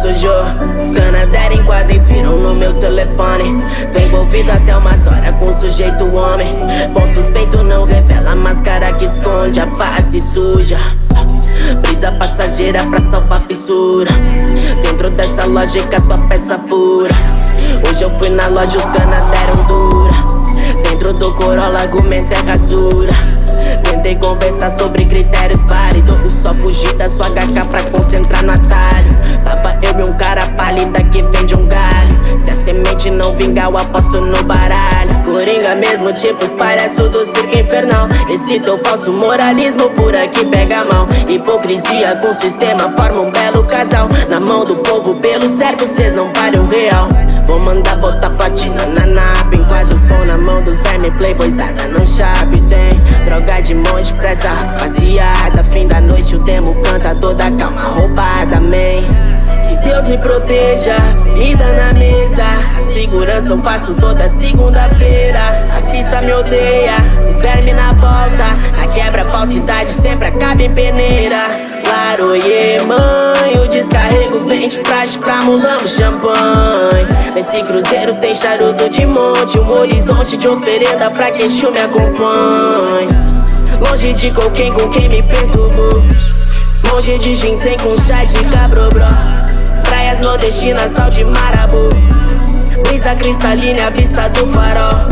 sujou Os canadeiros enquadram e viram no meu telefone. Tô envolvido até umas horas com sujeito homem. Bom suspeito não revela máscara que esconde a face suja. Brisa passageira pra salvar fissura. Dentro dessa lógica tua peça fura. Hoje eu fui na loja, os cana deram dura. Dentro do Corolla argumento é rasura. Tentei conversar sobre critérios válidos. Só fugir da sua HK pra concentrar no atalho. Tava eu e um cara pálida que vende um galho. Se a semente não vingar, eu aposto no baralho. Coringa mesmo, tipo os palhaços do circo infernal. Esse teu falso moralismo por aqui pega mal. Hipocrisia com sistema forma um belo casal. Na mão do povo, pelo certo, cês não valem um real. Vou mandar botar platina na napa Enquadros bom na mão dos verme Playboyzada não chave Tem droga de monte pra essa rapaziada. Fim da noite o demo canta toda calma roubada, man Que Deus me proteja, comida na mesa. A segurança eu faço toda segunda-feira. Assista me odeia, os verme na volta. A quebra falsidade sempre acaba em peneira. Claro, yeah, mãe, o descarrego vende praxe pra mulamos champanhe. Nesse cruzeiro tem charuto de monte. Um horizonte de oferenda pra que Exu me acompanhe. Longe de qualquer com quem me perturbou Longe de ginseng com chá de cabrobró Praias nordestinas, sal de marabu. Brisa cristalina, vista do farol.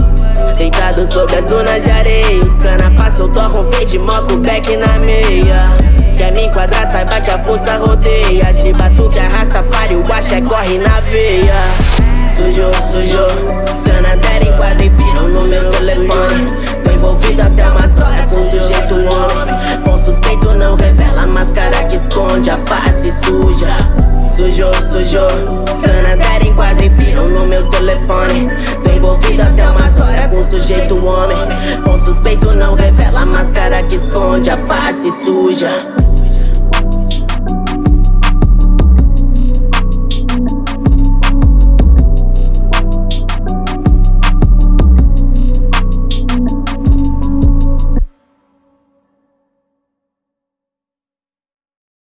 Deitado sobre as dunas de areia Os cana passam, torram verde, moco, back na meia. Quer me enquadrar, saiba que a força rodeia. De batuque arrasta pare, o axé corre na veia telefone. Tô envolvido até umas horas com sujeito homem. Bom suspeito não revela a máscara que esconde a face suja